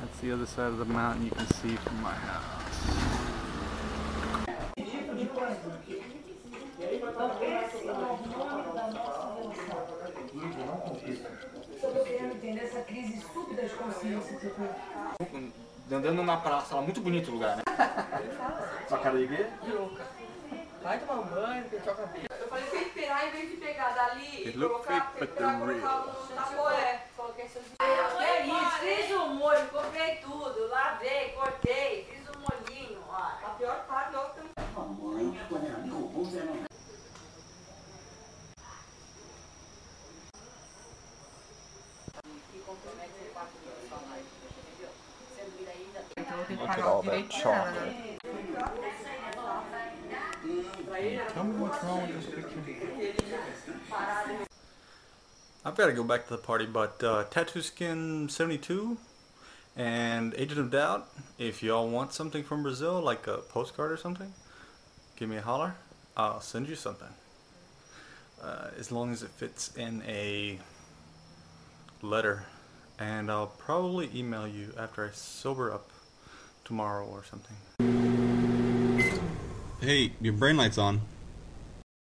That's the other side of the mountain you can see from my house. Estou querendo entender essa crise súbita de consciência que você Andando na praça, lá, muito bonito o lugar, né? Sua cara de quê? Vai tomar um banho, o cabelo. Eu falei pra ele pegar, em vez de pegar dali e colocar, pegar, colocar no tapoé. Coloquei seus É isso, molho, comprei tudo, lavei, cortei, fiz um molhinho, ó. A pior parte não tem Então eu tenho que pagar o direito dela, né? chocolate. Tell me what's wrong with this picture. I've got to go back to the party, but uh, Tattoo Skin 72 and Agent of Doubt, if y'all want something from Brazil, like a postcard or something, give me a holler. I'll send you something. Uh, as long as it fits in a letter. And I'll probably email you after I sober up tomorrow or something. Hey, your brain light's on.